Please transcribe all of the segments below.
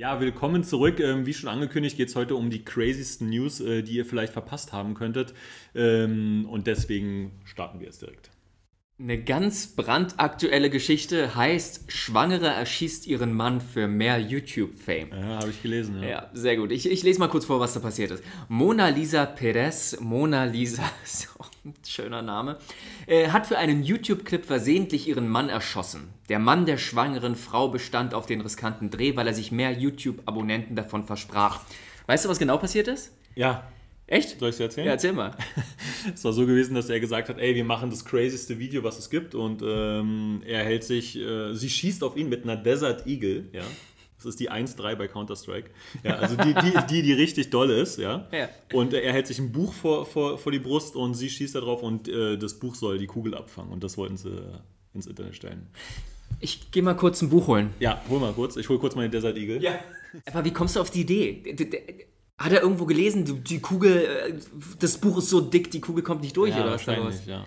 Ja, willkommen zurück. Ähm, wie schon angekündigt, geht es heute um die crazysten News, äh, die ihr vielleicht verpasst haben könntet. Ähm, und deswegen starten wir jetzt direkt. Eine ganz brandaktuelle Geschichte heißt, Schwangere erschießt ihren Mann für mehr YouTube-Fame. Ja, habe ich gelesen. Ja. ja, sehr gut. Ich, ich lese mal kurz vor, was da passiert ist. Mona Lisa Perez, Mona Lisa, schöner Name, äh, hat für einen YouTube-Clip versehentlich ihren Mann erschossen. Der Mann der schwangeren Frau bestand auf den riskanten Dreh, weil er sich mehr YouTube-Abonnenten davon versprach. Weißt du, was genau passiert ist? Ja, Echt? Soll ich es erzählen? Ja, erzähl mal. es war so gewesen, dass er gesagt hat, ey, wir machen das crazyste Video, was es gibt. Und ähm, er hält sich, äh, sie schießt auf ihn mit einer Desert Eagle, ja. Das ist die 1-3 bei Counter-Strike. Ja, also die, die, die, die richtig doll ist, ja. ja. Und er hält sich ein Buch vor, vor, vor die Brust und sie schießt da drauf und äh, das Buch soll die Kugel abfangen. Und das wollten sie äh, ins Internet stellen. Ich gehe mal kurz ein Buch holen. Ja, hol mal kurz. Ich hol kurz meine Desert Eagle. Ja. Aber wie kommst du auf die Idee? Hat er irgendwo gelesen, die, Kugel, äh, das Buch ist so dick, die Kugel kommt nicht durch ja, oder was wahrscheinlich, ja.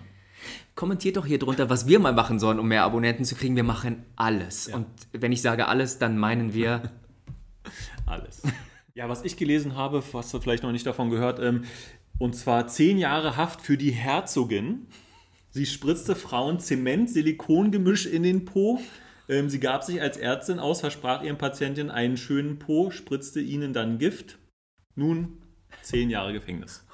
Kommentiert doch hier drunter, was wir mal machen sollen, um mehr Abonnenten zu kriegen. Wir machen alles. Ja. Und wenn ich sage alles, dann meinen wir alles. Ja, was ich gelesen habe, hast du vielleicht noch nicht davon gehört, ähm, und zwar zehn Jahre Haft für die Herzogin. Sie spritzte Frauen Zement-Silikongemisch in den Po. Ähm, sie gab sich als Ärztin aus, versprach ihren Patientinnen einen schönen Po, spritzte ihnen dann Gift. Nun zehn Jahre Gefängnis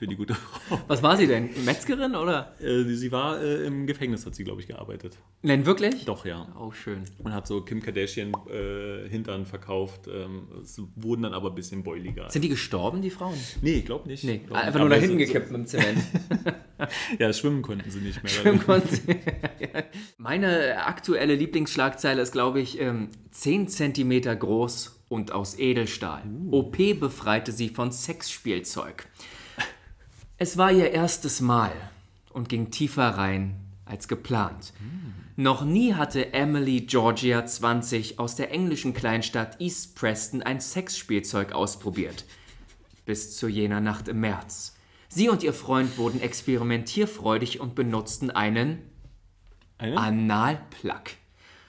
für die gute Frau. Was war sie denn? Metzgerin oder? Äh, sie war äh, im Gefängnis, hat sie, glaube ich, gearbeitet. Nein, wirklich? Doch, ja. Oh, schön. Und hat so Kim Kardashian äh, Hintern verkauft. Ähm, es wurden dann aber ein bisschen boiliger. Sind die gestorben, die Frauen? Nee, ich glaube nicht. Nee, glaub einfach nicht. nur nach hinten gekippt mit dem Zement. Ja, schwimmen konnten sie nicht mehr. Schwimmen konnten sie. Meine aktuelle Lieblingsschlagzeile ist, glaube ich, ähm, 10 cm groß und aus Edelstahl. OP befreite sie von Sexspielzeug. Es war ihr erstes Mal und ging tiefer rein als geplant. Noch nie hatte Emily Georgia 20 aus der englischen Kleinstadt East Preston ein Sexspielzeug ausprobiert. Bis zu jener Nacht im März. Sie und ihr Freund wurden experimentierfreudig und benutzten einen Eine? Analplug.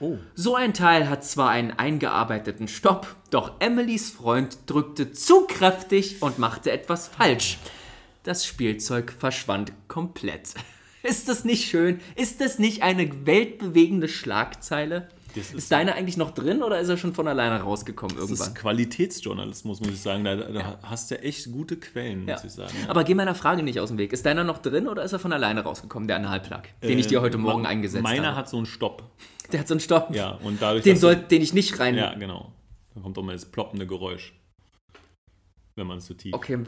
Oh. So ein Teil hat zwar einen eingearbeiteten Stopp, doch Emilys Freund drückte zu kräftig und machte etwas falsch. Das Spielzeug verschwand komplett. Ist das nicht schön? Ist das nicht eine weltbewegende Schlagzeile? Das ist, ist- deiner eigentlich noch drin oder ist er schon von alleine rausgekommen Das irgendwann? ist Qualitätsjournalismus, muss ich sagen. Da, da hast du echt gute Quellen, muss Ja. ich sagen. Aber geh meiner Frage nicht aus dem Weg. Ist deiner noch drin oder ist er von alleine rausgekommen, der Analplug, den ich dir heute Morgen eingesetzt Meiner habe? hat so einen Stopp. Der hat so einen Stopp. Ja, und dadurch. Den, soll, den ich nicht rein. Ja, genau. Da kommt auch mal das ploppende Geräusch. Wenn man es zu tief. Okay.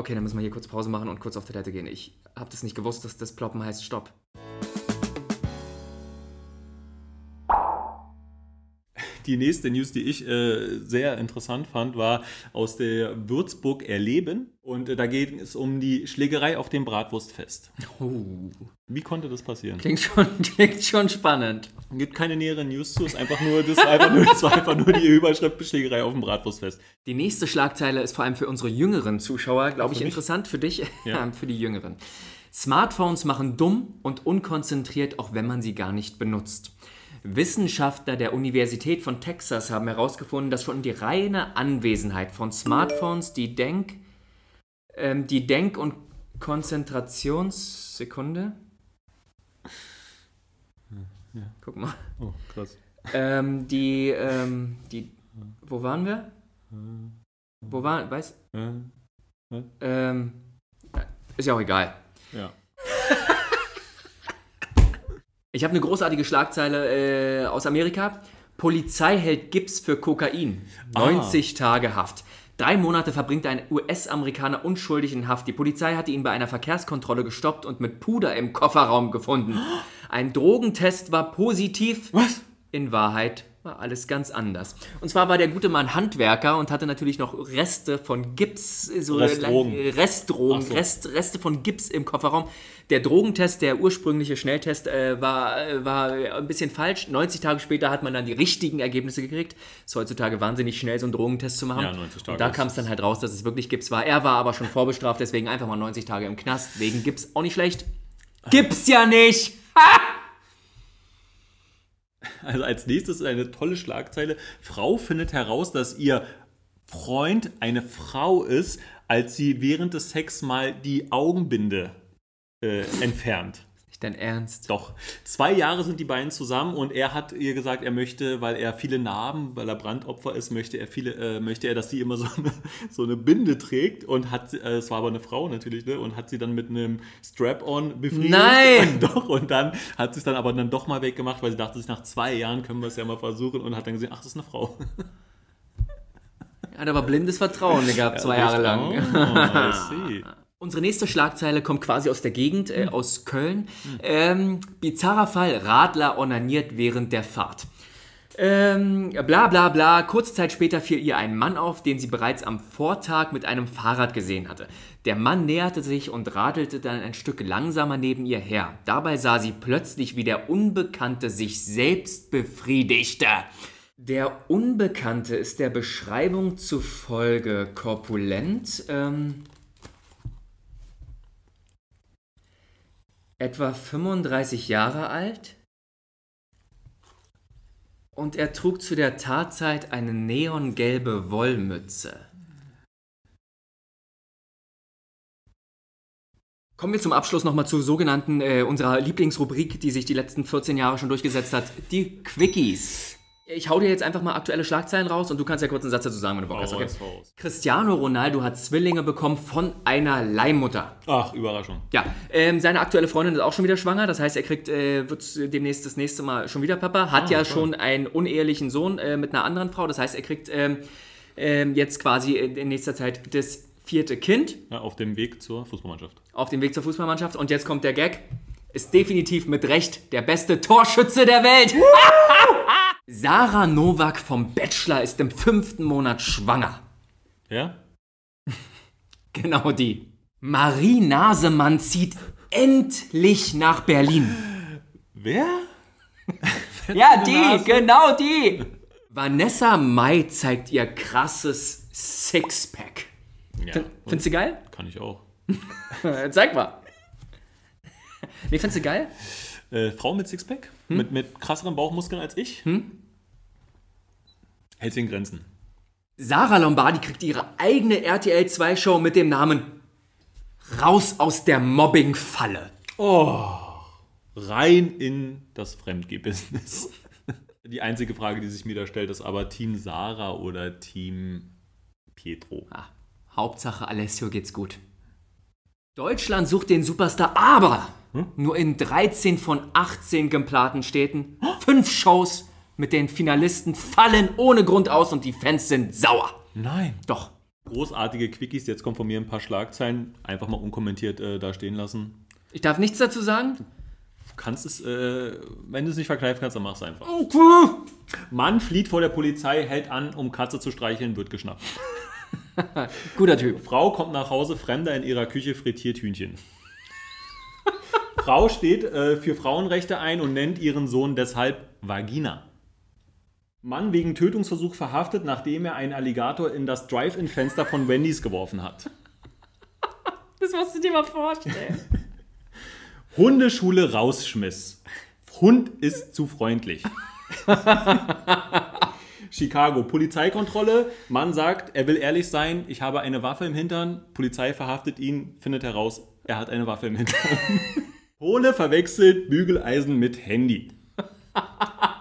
Okay, dann müssen wir hier kurz Pause machen und kurz auf Toilette gehen. Ich habe das nicht gewusst, dass das Ploppen heißt Stopp. Die nächste News, die ich äh, sehr interessant fand, war aus der Würzburg Erleben. Und äh, da geht es um die Schlägerei auf dem Bratwurstfest. Oh. Wie konnte das passieren? Klingt schon, klingt schon spannend. Gibt keine näheren News zu, ist einfach nur, das, einfach nur, das war einfach nur die Überschrift Schlägerei auf dem Bratwurstfest. Die nächste Schlagzeile ist vor allem für unsere jüngeren Zuschauer, glaube ich, mich? interessant. Für dich, Ja. für die Jüngeren. Smartphones machen dumm und unkonzentriert, auch wenn man sie gar nicht benutzt. Wissenschaftler der Universität von Texas haben herausgefunden, dass schon die reine Anwesenheit von Smartphones die Denk, ähm, die Denk- und Konzentrationssekunde. Guck mal. Oh, krass. Ähm, die, ähm, die, wo waren wir? Wo waren, weiß, Äh, ähm, ist ja auch egal. Ja. Ich habe eine großartige Schlagzeile äh, aus Amerika. Polizei hält Gips für Kokain. 90 Tage Haft. Drei Monate verbringt ein US-Amerikaner unschuldig in Haft. Die Polizei hatte ihn bei einer Verkehrskontrolle gestoppt und mit Puder im Kofferraum gefunden. Ein Drogentest war positiv. Was? In Wahrheit war alles ganz anders. Und zwar war der gute Mann Handwerker und hatte natürlich noch Reste von Gips, so Restdrogen. Restdrogen, so. Rest, Reste von Gips im Kofferraum. Der Drogentest, der ursprüngliche Schnelltest, äh, war, äh, war ein bisschen falsch. 90 Tage später hat man dann die richtigen Ergebnisse gekriegt. Ist heutzutage wahnsinnig schnell, so einen Drogentest zu machen. Ja, 90 Tage Und da kam es dann halt raus, dass es wirklich Gips war. Er war aber schon vorbestraft, deswegen einfach mal 90 Tage im Knast wegen Gips. Auch nicht schlecht. Gibt's ja nicht! Also als nächstes eine tolle Schlagzeile. Frau findet heraus, dass ihr Freund eine Frau ist, als sie während des Sex mal die Augenbinde äh, entfernt. Nicht dein Ernst. Doch. Zwei Jahre sind die beiden zusammen und er hat ihr gesagt, er möchte, weil er viele Narben, weil er Brandopfer ist, möchte er viele, äh, möchte er, dass sie immer so eine, so eine Binde trägt und hat, äh, es war aber eine Frau natürlich, ne, und hat sie dann mit einem Strap-on befriedigt. Nein! Und doch, und dann hat sie es dann aber dann doch mal weggemacht, weil sie dachte sich, nach zwei Jahren können wir es ja mal versuchen und hat dann gesehen, ach, das ist eine Frau. Er hat aber blindes Vertrauen gehabt, zwei Jahre lang. Oh, I see. Unsere nächste Schlagzeile kommt quasi aus der Gegend, äh, aus Köln. Ähm, bizarrer Fall, Radler onaniert während der Fahrt. Ähm, bla bla bla. Kurze Zeit später fiel ihr ein Mann auf, den sie bereits am Vortag mit einem Fahrrad gesehen hatte. Der Mann näherte sich und radelte dann ein Stück langsamer neben ihr her. Dabei sah sie plötzlich, wie der Unbekannte sich selbst befriedigte. Der Unbekannte ist der Beschreibung zufolge korpulent, ähm, etwa 35 Jahre alt und er trug zu der Tatzeit eine neongelbe Wollmütze. Kommen wir zum Abschluss nochmal zur sogenannten, äh, unserer Lieblingsrubrik, die sich die letzten 14 Jahre schon durchgesetzt hat, die Quickies. Ich hau dir jetzt einfach mal aktuelle Schlagzeilen raus und du kannst ja kurz einen Satz dazu sagen, wenn du Bock hast. Okay? Cristiano Ronaldo hat Zwillinge bekommen von einer Leihmutter. Ach, Überraschung. Ja, ähm, seine aktuelle Freundin ist auch schon wieder schwanger. Das heißt, er kriegt, äh, wird demnächst das nächste Mal schon wieder Papa. Hat ja toll. schon einen unehelichen Sohn äh, mit einer anderen Frau. Das heißt, er kriegt ähm, ähm, jetzt quasi in, in nächster Zeit das vierte Kind Ja, auf dem Weg zur Fußballmannschaft. auf dem Weg zur Fußballmannschaft. Und jetzt kommt der Gag. Ist definitiv mit Recht der beste Torschütze der Welt. Sarah Novak vom Bachelor ist im fünften Monat schwanger. Ja? Genau die. Marie Nasemann zieht endlich nach Berlin. Wer? Ja, die, genau die. Vanessa Mai zeigt ihr krasses Sixpack. Ja, Findest du geil? kann ich auch. Zeig mal. Nee, findest du geil? Äh, Frau mit Sixpack? Mit, mit krasseren Bauchmuskeln als ich? Hält sie in Grenzen. Sarah Lombardi kriegt ihre eigene RTL 2 Show mit dem Namen Raus aus der Mobbing-Falle. Rein in das Fremdgeh-Business. Die einzige Frage, die sich mir da stellt, ist aber Team Sarah oder Team Pietro. Ah, Hauptsache Alessio geht's gut. Deutschland sucht den Superstar, aber nur in 13 von 18 geplanten Städten. Fünf Shows mit den Finalisten fallen ohne Grund aus und die Fans sind sauer. Nein. Doch. Großartige Quickies, jetzt kommen von mir ein paar Schlagzeilen. Einfach mal unkommentiert äh, da stehen lassen. Ich darf nichts dazu sagen. Du kannst es, äh, wenn du es nicht verkneifen kannst, dann mach es einfach. Mann flieht vor der Polizei, hält an, um Katze zu streicheln, wird geschnappt. Guter Typ. Frau kommt nach Hause, Fremder in ihrer Küche frittiert Hühnchen. Frau steht äh, für Frauenrechte ein und nennt ihren Sohn deshalb Vagina. Mann wegen Tötungsversuch verhaftet, nachdem er einen Alligator in das Drive-In-Fenster von Wendy's geworfen hat. Das musst du dir mal vorstellen. Hundeschule rausschmiss. Hund ist zu freundlich. Chicago, Polizeikontrolle. Mann sagt, er will ehrlich sein, ich habe eine Waffe im Hintern. Polizei verhaftet ihn, findet heraus, er hat eine Waffe im Hintern. Pole verwechselt Bügeleisen mit Handy.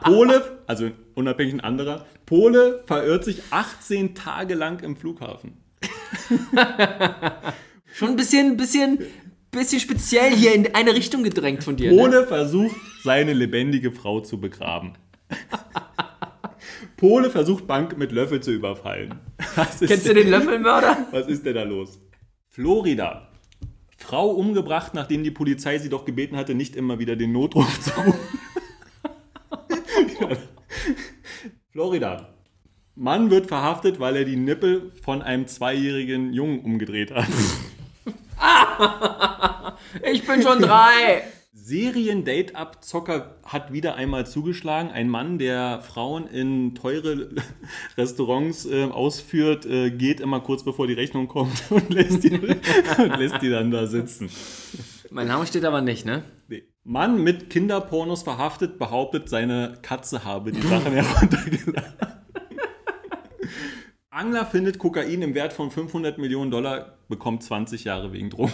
Pole, also unabhängig ein anderer, Pole verirrt sich 18 Tage lang im Flughafen. Schon ein bisschen, bisschen, bisschen speziell hier in eine Richtung gedrängt von dir. Ne? Pole versucht, seine lebendige Frau zu begraben. Pole versucht, Bank mit Löffel zu überfallen. Kennst du den Löffelmörder? was ist denn da los? Florida. Frau umgebracht, nachdem die Polizei sie doch gebeten hatte, nicht immer wieder den Notruf zu rufen. Florida. Mann wird verhaftet, weil er die Nippel von einem zweijährigen Jungen umgedreht hat. Ich bin schon drei. Serien-Date-Abzocker hat wieder einmal zugeschlagen. Ein Mann, der Frauen in teure Restaurants äh, ausführt, äh, geht immer kurz bevor die Rechnung kommt und lässt die, und lässt die dann da sitzen. Mein Name steht aber nicht, ne? Nee. Mann mit Kinderpornos verhaftet, behauptet, seine Katze habe die Sachen heruntergeladen. Angler findet Kokain im Wert von 500 Millionen Dollar, bekommt 20 Jahre wegen Drogen.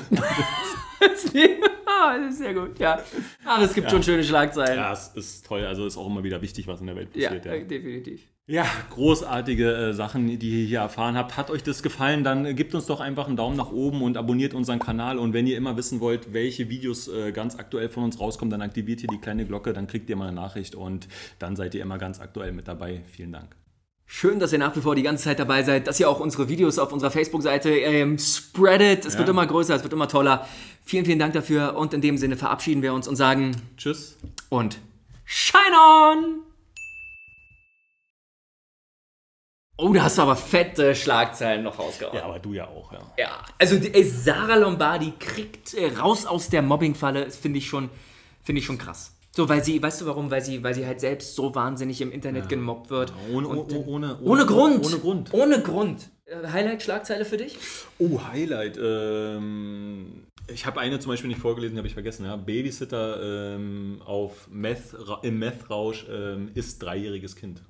Ah, das ist sehr gut, ja. Ach, es gibt schon schöne Schlagzeilen. Ja, es ist toll. Also ist auch immer wieder wichtig, was in der Welt Ja, passiert. äh, definitiv. Ja, großartige äh, Sachen, die ihr hier erfahren habt. Hat euch das gefallen, dann äh, gebt uns doch einfach einen Daumen nach oben und abonniert unseren Kanal. Und wenn ihr immer wissen wollt, welche Videos äh, ganz aktuell von uns rauskommen, dann aktiviert ihr die kleine Glocke, dann kriegt ihr mal eine Nachricht und dann seid ihr immer ganz aktuell mit dabei. Vielen Dank. Schön, dass ihr nach wie vor die ganze Zeit dabei seid, dass ihr auch unsere Videos auf unserer Facebook-Seite ähm, spreadet. Es Ja. wird immer größer, es wird immer toller. Vielen, vielen Dank dafür und in dem Sinne verabschieden wir uns und sagen Tschüss. und Shine on! Oh, da hast du aber fette Schlagzeilen noch rausgehauen. Ja, aber du ja auch, ja. Ja, also die, ey, Sarah Lombardi kriegt äh, raus aus der Mobbingfalle, das finde ich schon, finde ich schon krass. So, weil sie, weißt du warum? Weil sie, weil sie halt selbst so wahnsinnig im Internet gemobbt wird. Ohne, Und, oh- äh, ohne, ohne Grund. Ohne Grund. Ohne Grund. Äh, Highlight-Schlagzeile für dich? Oh, Highlight. Ähm, ich habe eine zum Beispiel nicht vorgelesen, die habe ich vergessen. Ja. Babysitter ähm, auf Meth, im Meth-Rausch ähm, ist dreijähriges Kind.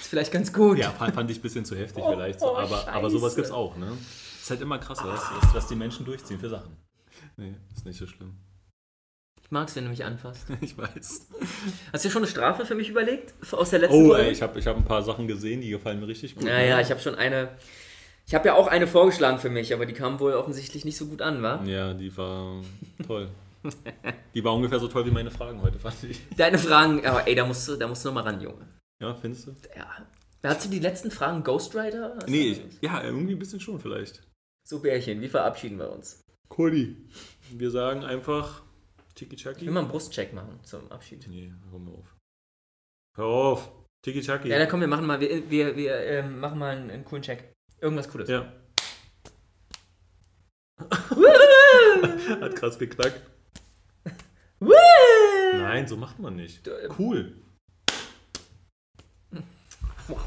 Ist vielleicht ganz gut. Ja, fand, fand ich ein bisschen zu heftig Oh, vielleicht. So. oh, aber, aber sowas Scheiße. gibt's auch, ne? Ist halt immer krass, was, was, was die Menschen durchziehen für Sachen. Nee, ist nicht so schlimm. Mag es, wenn du mich anfasst. Ich weiß. Hast du schon eine Strafe für mich überlegt? Aus der letzten Oh, ey, ich habe ich hab ein paar Sachen gesehen, die gefallen mir richtig gut. Naja, ich habe schon eine. Ich habe ja auch eine vorgeschlagen für mich, aber die kam wohl offensichtlich nicht so gut an, wa? Ja, die war toll. Die war ungefähr so toll wie meine Fragen heute, fand ich. Deine Fragen, aber ey, da musst du, da musst du noch mal ran, Junge. Ja, findest du? Ja. Hast du die letzten Fragen Ghostwriter? Hast Nee, du- ich, ja, irgendwie ein bisschen schon vielleicht. So, Bärchen, wie verabschieden wir uns? Cody. Wir sagen einfach Tiki Ich will mal einen Brustcheck machen zum Abschied. Nee, hör mal auf. Hör auf. Tiki Chaki. Ja, dann komm, wir machen mal, wir, wir, wir ähm, machen mal einen, einen coolen Check. Irgendwas Cooles. Ja. Hat krass geknackt. Nein, so macht man nicht. Du, äh, Cool. Wow.